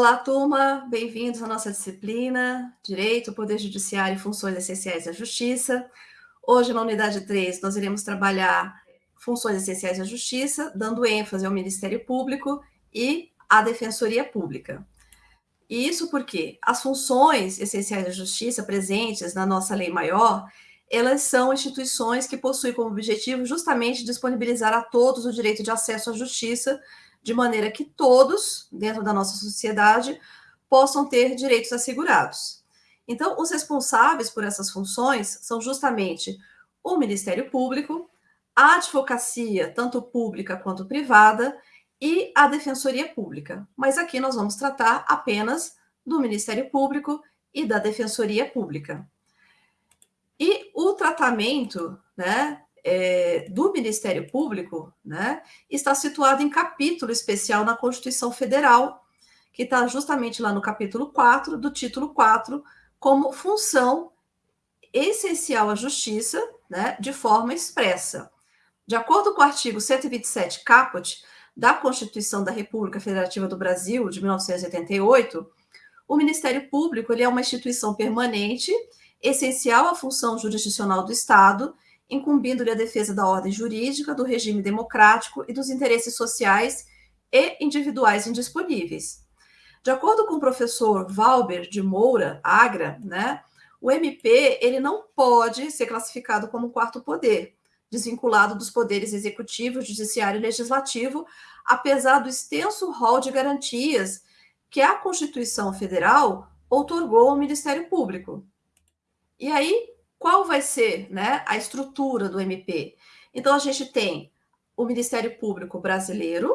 Olá, turma, bem-vindos à nossa disciplina Direito, Poder Judiciário e Funções Essenciais da Justiça. Hoje, na unidade 3, nós iremos trabalhar funções essenciais da Justiça, dando ênfase ao Ministério Público e à Defensoria Pública. E isso porque as funções essenciais da Justiça presentes na nossa lei maior, elas são instituições que possuem como objetivo justamente disponibilizar a todos o direito de acesso à justiça de maneira que todos, dentro da nossa sociedade, possam ter direitos assegurados. Então, os responsáveis por essas funções são justamente o Ministério Público, a advocacia, tanto pública quanto privada, e a Defensoria Pública. Mas aqui nós vamos tratar apenas do Ministério Público e da Defensoria Pública. E o tratamento né, é, do Ministério Público né, está situado em capítulo especial na Constituição Federal, que está justamente lá no capítulo 4, do título 4, como função essencial à justiça, né, de forma expressa. De acordo com o artigo 127 caput da Constituição da República Federativa do Brasil, de 1988, o Ministério Público ele é uma instituição permanente, essencial à função jurisdicional do Estado incumbindo-lhe a defesa da ordem jurídica, do regime democrático e dos interesses sociais e individuais indisponíveis. De acordo com o professor Valber de Moura Agra, né, o MP ele não pode ser classificado como quarto poder, desvinculado dos poderes executivo, judiciário e legislativo, apesar do extenso rol de garantias que a Constituição Federal outorgou ao Ministério Público. E aí, qual vai ser né, a estrutura do MP? Então, a gente tem o Ministério Público Brasileiro,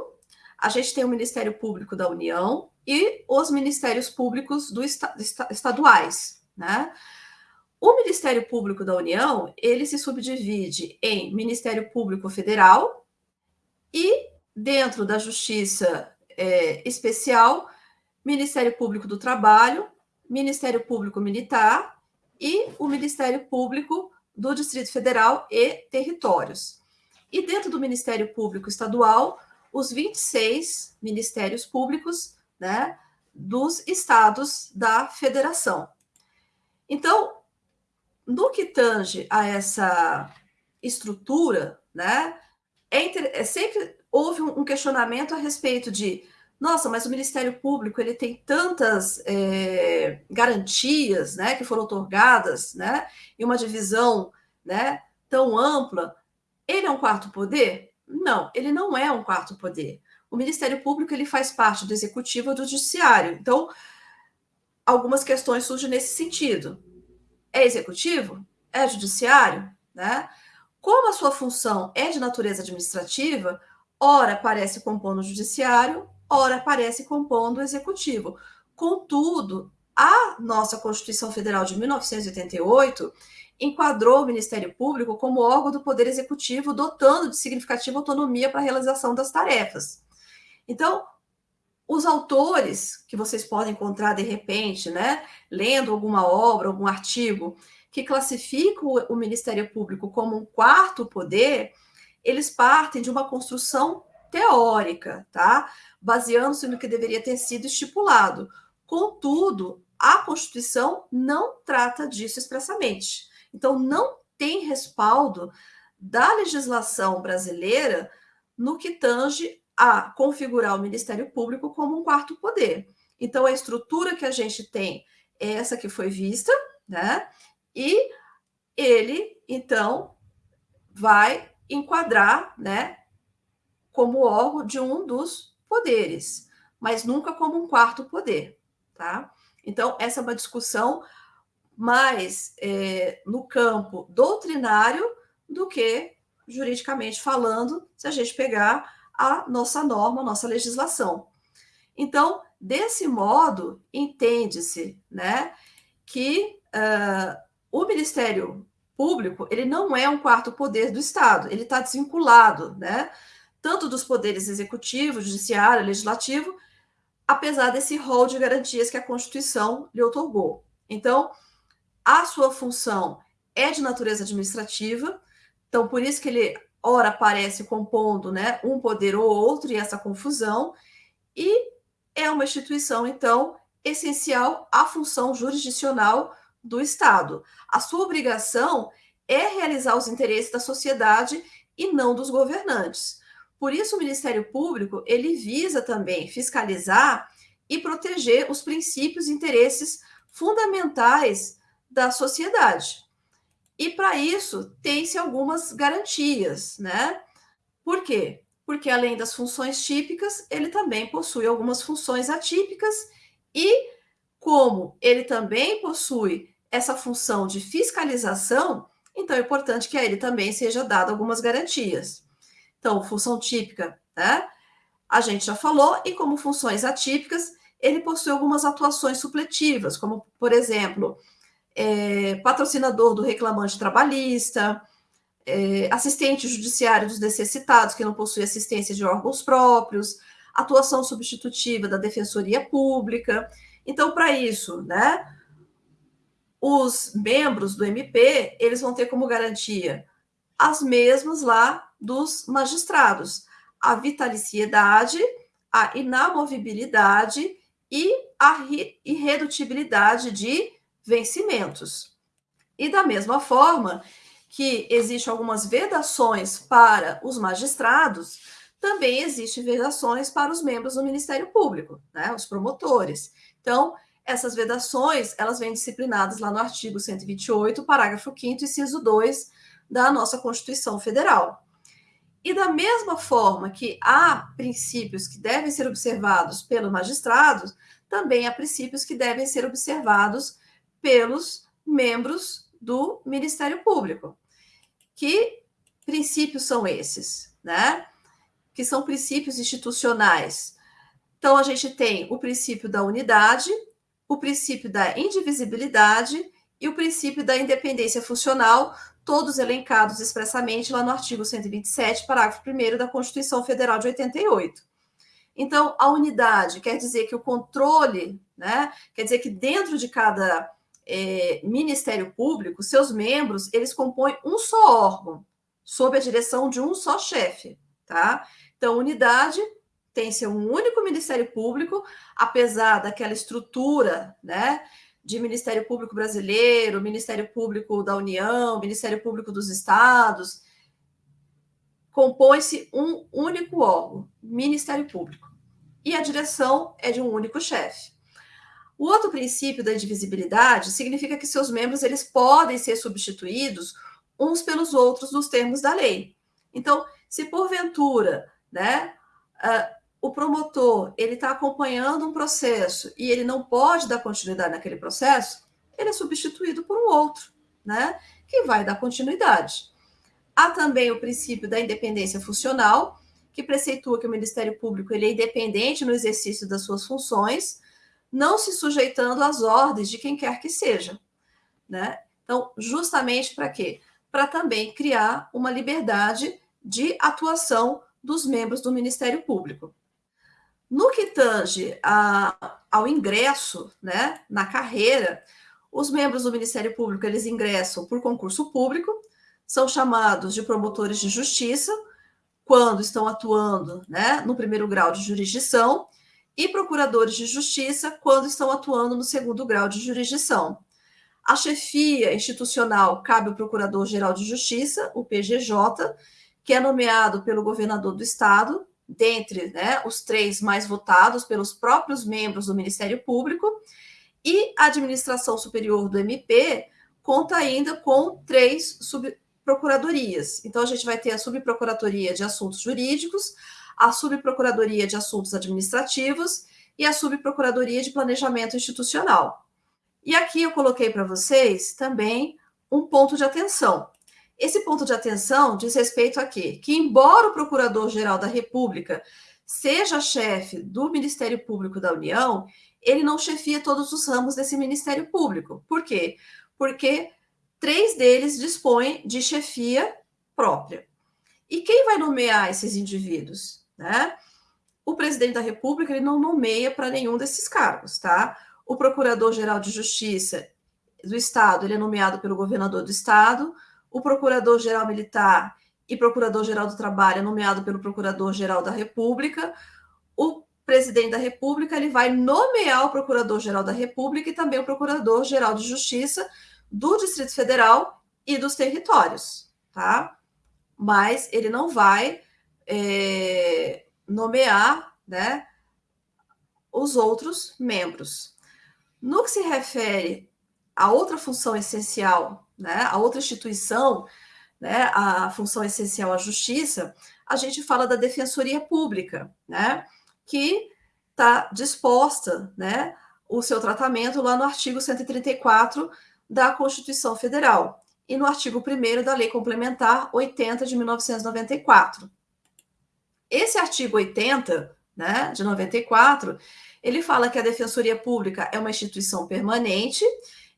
a gente tem o Ministério Público da União e os Ministérios Públicos do estaduais, né? O Ministério Público da União, ele se subdivide em Ministério Público Federal e, dentro da Justiça é, Especial, Ministério Público do Trabalho, Ministério Público Militar e o Ministério Público do Distrito Federal e Territórios. E dentro do Ministério Público Estadual, os 26 ministérios públicos né, dos estados da federação. Então, no que tange a essa estrutura, né, é, é sempre houve um questionamento a respeito de nossa, mas o Ministério Público ele tem tantas é, garantias, né, que foram otorgadas, né, e uma divisão, né, tão ampla. Ele é um quarto poder? Não, ele não é um quarto poder. O Ministério Público ele faz parte do executivo e do judiciário. Então, algumas questões surgem nesse sentido. É executivo? É judiciário? Né? Como a sua função é de natureza administrativa, ora aparece compondo o judiciário, ora aparece compondo o executivo. Contudo, a nossa Constituição Federal de 1988 enquadrou o Ministério Público como órgão do Poder Executivo, dotando de significativa autonomia para a realização das tarefas. Então, os autores que vocês podem encontrar de repente, né, lendo alguma obra, algum artigo, que classificam o Ministério Público como um quarto poder, eles partem de uma construção teórica, tá? Baseando-se no que deveria ter sido estipulado. Contudo, a Constituição não trata disso expressamente. Então, não tem respaldo da legislação brasileira no que tange a configurar o Ministério Público como um quarto poder. Então, a estrutura que a gente tem é essa que foi vista, né? E ele, então, vai enquadrar, né, como órgão de um dos poderes, mas nunca como um quarto poder, tá? Então, essa é uma discussão mais é, no campo doutrinário do que juridicamente falando, se a gente pegar a nossa norma, a nossa legislação. Então, desse modo, entende-se né, que uh, o Ministério Público ele não é um quarto poder do Estado, ele está desvinculado, né? Tanto dos poderes executivo, judiciário, legislativo, apesar desse rol de garantias que a Constituição lhe otorgou. Então, a sua função é de natureza administrativa, então por isso que ele ora aparece compondo, né, um poder ou outro e essa confusão, e é uma instituição, então, essencial à função jurisdicional do Estado. A sua obrigação é realizar os interesses da sociedade e não dos governantes. Por isso, o Ministério Público ele visa também fiscalizar e proteger os princípios e interesses fundamentais da sociedade. E para isso tem-se algumas garantias, né? Por quê? Porque além das funções típicas, ele também possui algumas funções atípicas e como ele também possui essa função de fiscalização, então é importante que a ele também seja dado algumas garantias. Então, função típica, né? A gente já falou, e como funções atípicas, ele possui algumas atuações supletivas, como, por exemplo, é, patrocinador do reclamante trabalhista, é, assistente judiciário dos necessitados, que não possui assistência de órgãos próprios, atuação substitutiva da Defensoria Pública. Então, para isso, né, os membros do MP, eles vão ter como garantia as mesmas lá dos magistrados, a vitaliciedade, a inamovibilidade e a irredutibilidade de vencimentos. E da mesma forma que existem algumas vedações para os magistrados, também existem vedações para os membros do Ministério Público, né, os promotores. Então, essas vedações, elas vêm disciplinadas lá no artigo 128, parágrafo 5º, inciso 2 da nossa Constituição Federal. E da mesma forma que há princípios que devem ser observados pelos magistrados, também há princípios que devem ser observados pelos membros do Ministério Público. Que princípios são esses, né? Que são princípios institucionais. Então, a gente tem o princípio da unidade, o princípio da indivisibilidade e o princípio da independência funcional, todos elencados expressamente lá no artigo 127, parágrafo 1 da Constituição Federal de 88. Então, a unidade quer dizer que o controle, né, quer dizer que dentro de cada é, Ministério Público, seus membros, eles compõem um só órgão, sob a direção de um só chefe, tá? Então, unidade tem ser um único Ministério Público, apesar daquela estrutura, né, de Ministério Público Brasileiro, Ministério Público da União, Ministério Público dos Estados, compõe-se um único órgão, Ministério Público, e a direção é de um único chefe. O outro princípio da indivisibilidade significa que seus membros eles podem ser substituídos uns pelos outros nos termos da lei. Então, se porventura, né, uh, o promotor ele está acompanhando um processo e ele não pode dar continuidade naquele processo, ele é substituído por um outro, né, que vai dar continuidade. Há também o princípio da independência funcional, que preceitua que o Ministério Público ele é independente no exercício das suas funções, não se sujeitando às ordens de quem quer que seja. Né? Então, justamente para quê? Para também criar uma liberdade de atuação dos membros do Ministério Público. No que tange a, ao ingresso né, na carreira, os membros do Ministério Público eles ingressam por concurso público, são chamados de promotores de justiça quando estão atuando né, no primeiro grau de jurisdição e procuradores de justiça quando estão atuando no segundo grau de jurisdição. A chefia institucional cabe ao Procurador-Geral de Justiça, o PGJ, que é nomeado pelo governador do estado, dentre né, os três mais votados pelos próprios membros do Ministério Público, e a administração superior do MP conta ainda com três subprocuradorias. Então, a gente vai ter a subprocuradoria de assuntos jurídicos, a Subprocuradoria de Assuntos Administrativos e a Subprocuradoria de Planejamento Institucional. E aqui eu coloquei para vocês também um ponto de atenção. Esse ponto de atenção diz respeito a quê? Que, embora o Procurador-Geral da República seja chefe do Ministério Público da União, ele não chefia todos os ramos desse Ministério Público. Por quê? Porque três deles dispõem de chefia própria. E quem vai nomear esses indivíduos? né? O presidente da República ele não nomeia para nenhum desses cargos, tá? O procurador-geral de Justiça do Estado ele é nomeado pelo governador do Estado, o procurador-geral militar e procurador-geral do Trabalho é nomeado pelo procurador-geral da República, o presidente da República ele vai nomear o Procurador-Geral da República e também o Procurador-Geral de Justiça do Distrito Federal e dos territórios, tá? Mas ele não vai é, nomear, né, os outros membros. No que se refere a outra função essencial, né, a outra instituição, né, a função essencial à justiça, a gente fala da Defensoria Pública, né, que está disposta, né, o seu tratamento lá no artigo 134 da Constituição Federal e no artigo 1 da Lei Complementar 80 de 1994. Esse artigo 80, né, de 94, ele fala que a Defensoria Pública é uma instituição permanente,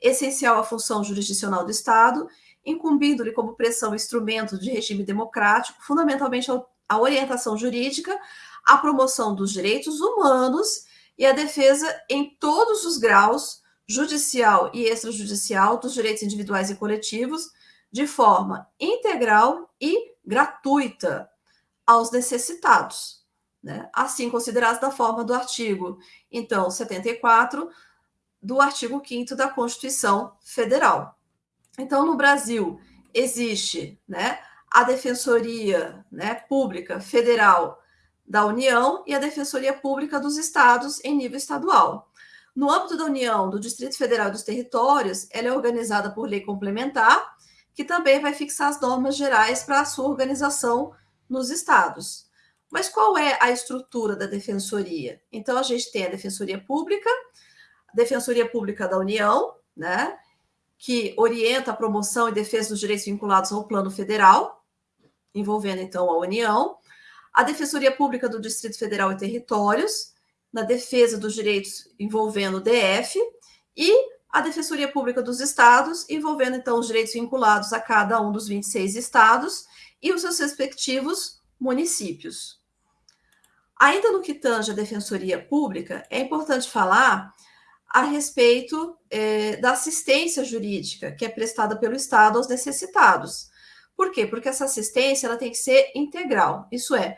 essencial à função jurisdicional do Estado, incumbindo-lhe como pressão instrumento de regime democrático, fundamentalmente a orientação jurídica, a promoção dos direitos humanos e a defesa em todos os graus, judicial e extrajudicial, dos direitos individuais e coletivos, de forma integral e gratuita aos necessitados, né? assim considerados da forma do artigo, então, 74 do artigo 5 da Constituição Federal. Então, no Brasil, existe né, a Defensoria né, Pública Federal da União e a Defensoria Pública dos Estados em nível estadual. No âmbito da União, do Distrito Federal e dos Territórios, ela é organizada por lei complementar, que também vai fixar as normas gerais para a sua organização nos estados. Mas qual é a estrutura da defensoria? Então, a gente tem a Defensoria Pública, Defensoria Pública da União, né, que orienta a promoção e defesa dos direitos vinculados ao plano federal, envolvendo então a União, a Defensoria Pública do Distrito Federal e Territórios, na defesa dos direitos envolvendo o DF, e a Defensoria Pública dos Estados, envolvendo então os direitos vinculados a cada um dos 26 estados e os seus respectivos municípios. Ainda no que tange a Defensoria Pública, é importante falar a respeito é, da assistência jurídica que é prestada pelo Estado aos necessitados. Por quê? Porque essa assistência ela tem que ser integral. Isso é,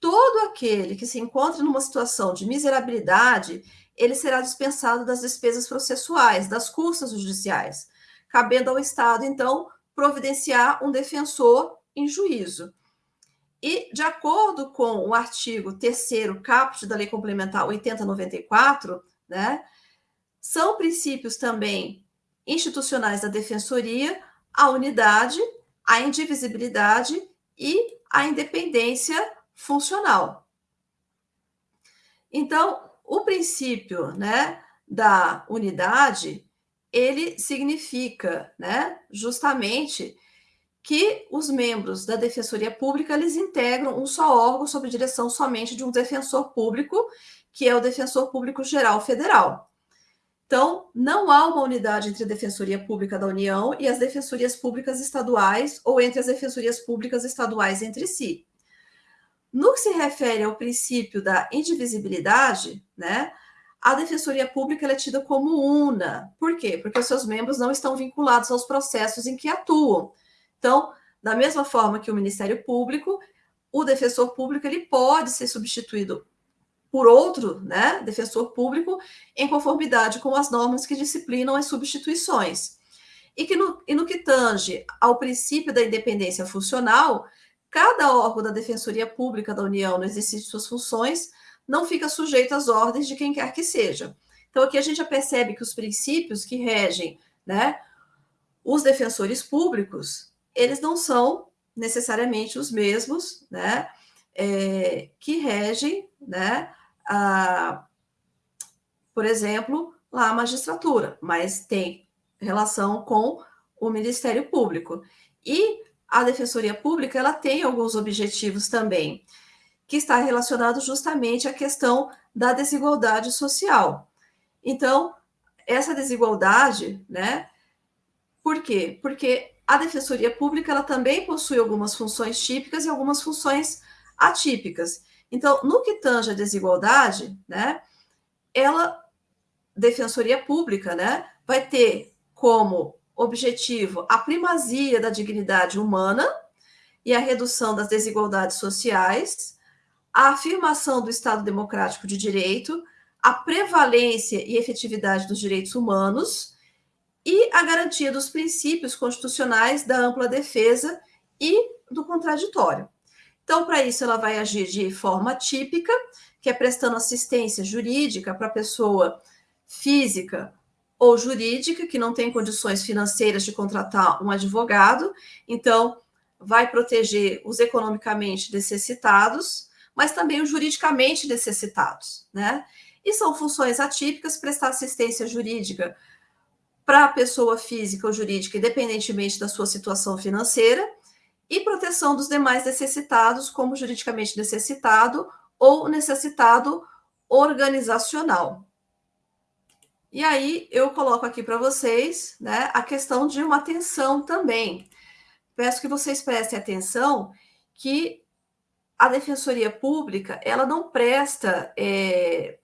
todo aquele que se encontre numa situação de miserabilidade, ele será dispensado das despesas processuais, das custas judiciais, cabendo ao Estado, então, providenciar um defensor em juízo. E, de acordo com o artigo 3 caput da Lei Complementar 8094, né, são princípios também institucionais da defensoria a unidade, a indivisibilidade e a independência funcional. Então, o princípio, né, da unidade, ele significa, né, justamente que os membros da Defensoria Pública eles integram um só órgão sob direção somente de um defensor público, que é o Defensor Público Geral Federal. Então, não há uma unidade entre a Defensoria Pública da União e as defensorias públicas estaduais ou entre as defensorias públicas estaduais entre si. No que se refere ao princípio da indivisibilidade, né, a Defensoria Pública é tida como una. Por quê? Porque os seus membros não estão vinculados aos processos em que atuam. Então, da mesma forma que o Ministério Público, o defensor público ele pode ser substituído por outro né, defensor público em conformidade com as normas que disciplinam as substituições. E, que no, e no que tange ao princípio da independência funcional, cada órgão da Defensoria Pública da União no exercício de suas funções não fica sujeito às ordens de quem quer que seja. Então, aqui a gente já percebe que os princípios que regem né, os defensores públicos, eles não são necessariamente os mesmos né, é, que regem né, a, por exemplo, lá a magistratura, mas tem relação com o Ministério Público. E a Defensoria Pública, ela tem alguns objetivos também, que está relacionado justamente à questão da desigualdade social. Então, essa desigualdade, né? Por quê? Porque a Defensoria Pública, ela também possui algumas funções típicas e algumas funções atípicas. Então, no que tange a desigualdade, né, ela, Defensoria Pública, né, vai ter como objetivo a primazia da dignidade humana e a redução das desigualdades sociais, a afirmação do Estado Democrático de Direito, a prevalência e efetividade dos direitos humanos e a garantia dos princípios constitucionais da ampla defesa e do contraditório. Então, para isso, ela vai agir de forma típica, que é prestando assistência jurídica para pessoa física ou jurídica que não tem condições financeiras de contratar um advogado, então vai proteger os economicamente necessitados, mas também os juridicamente necessitados, né? E são funções atípicas prestar assistência jurídica para a pessoa física ou jurídica, independentemente da sua situação financeira, e proteção dos demais necessitados, como juridicamente necessitado ou necessitado organizacional. E aí eu coloco aqui para vocês né, a questão de uma atenção também. Peço que vocês prestem atenção que a Defensoria Pública ela não presta é,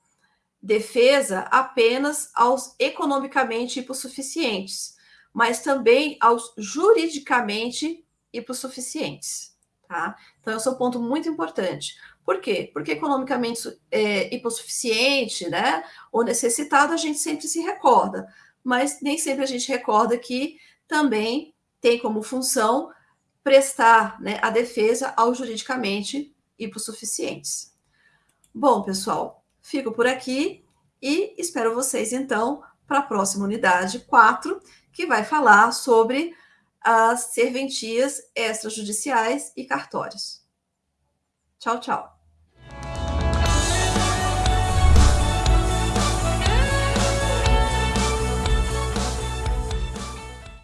defesa apenas aos economicamente hipossuficientes, mas também aos juridicamente hipossuficientes. Tá? Então, esse é um ponto muito importante. Por quê? Porque economicamente é, hipossuficiente, né, ou necessitado, a gente sempre se recorda, mas nem sempre a gente recorda que também tem como função prestar né, a defesa aos juridicamente hipossuficientes. Bom, pessoal, fico por aqui e espero vocês, então, para a próxima unidade 4, que vai falar sobre as serventias extrajudiciais e cartórios. Tchau, tchau.